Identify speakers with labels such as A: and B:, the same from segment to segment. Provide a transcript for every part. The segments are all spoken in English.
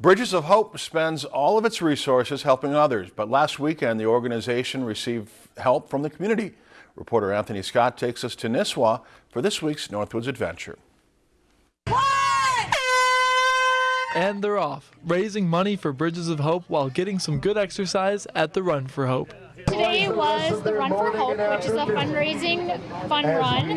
A: Bridges of Hope spends all of its resources helping others, but last weekend the organization received help from the community. Reporter Anthony Scott takes us to Nisswa for this week's Northwoods Adventure.
B: And they're off, raising money for Bridges of Hope while getting some good exercise at the Run for Hope.
C: Today was the Run for Hope, which is a fundraising fun run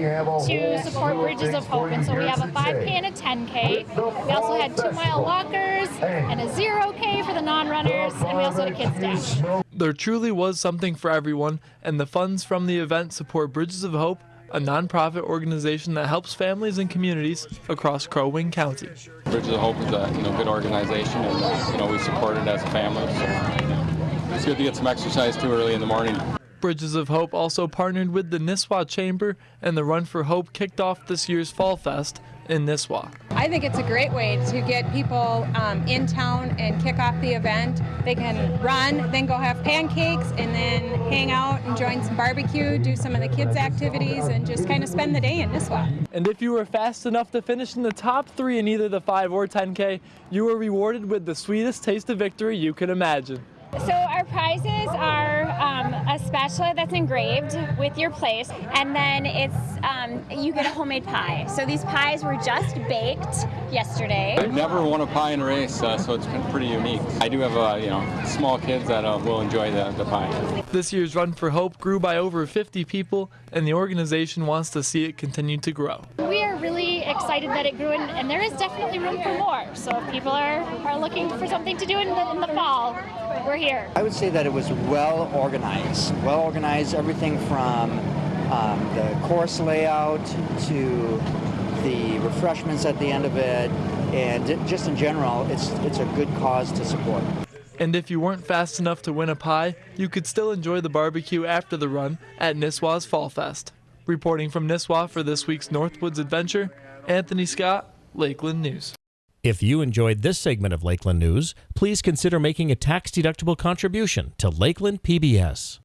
C: to support Bridges of Hope. And so we have a 5K and a 10K. We also had two mile walkers and a 0K for the non-runners, and we also had a kids dash.
B: There truly was something for everyone, and the funds from the event support Bridges of Hope, a nonprofit organization that helps families and communities across Crow Wing County.
D: Bridges of Hope is a you know good organization, and you know we support it as a family. So it's good to get some exercise too early in the morning.
B: Bridges of Hope also partnered with the Nisswa Chamber, and the Run for Hope kicked off this year's Fall Fest in Nisswa.
E: I think it's a great way to get people um, in town and kick off the event. They can run, then go have pancakes, and then hang out and join some barbecue, do some of the kids' activities, and just kind of spend the day in Nisswa.
B: And if you were fast enough to finish in the top three in either the 5 or 10K, you were rewarded with the sweetest taste of victory you could imagine.
C: So our prizes are um, a spatula that's engraved with your place, and then it's um, you get a homemade pie. So these pies were just baked yesterday.
D: I've never won a pie in a race, uh, so it's been pretty unique. I do have uh, you know small kids that uh, will enjoy the, the pie.
B: This year's Run for Hope grew by over 50 people, and the organization wants to see it continue to grow.
C: We are really excited that it grew, and, and there is definitely room for more. So if people are, are looking for something to do in the, in the fall, we're here.
F: I would say that it was well organized. Well organized, everything from um, the course layout to the refreshments at the end of it, and just in general, it's it's a good cause to support.
B: And if you weren't fast enough to win a pie, you could still enjoy the barbecue after the run at Nisswa's Fall Fest. Reporting from Nisswa for this week's Northwoods Adventure, Anthony Scott, Lakeland News.
G: If you enjoyed this segment of Lakeland News, please consider making a tax-deductible contribution to Lakeland PBS.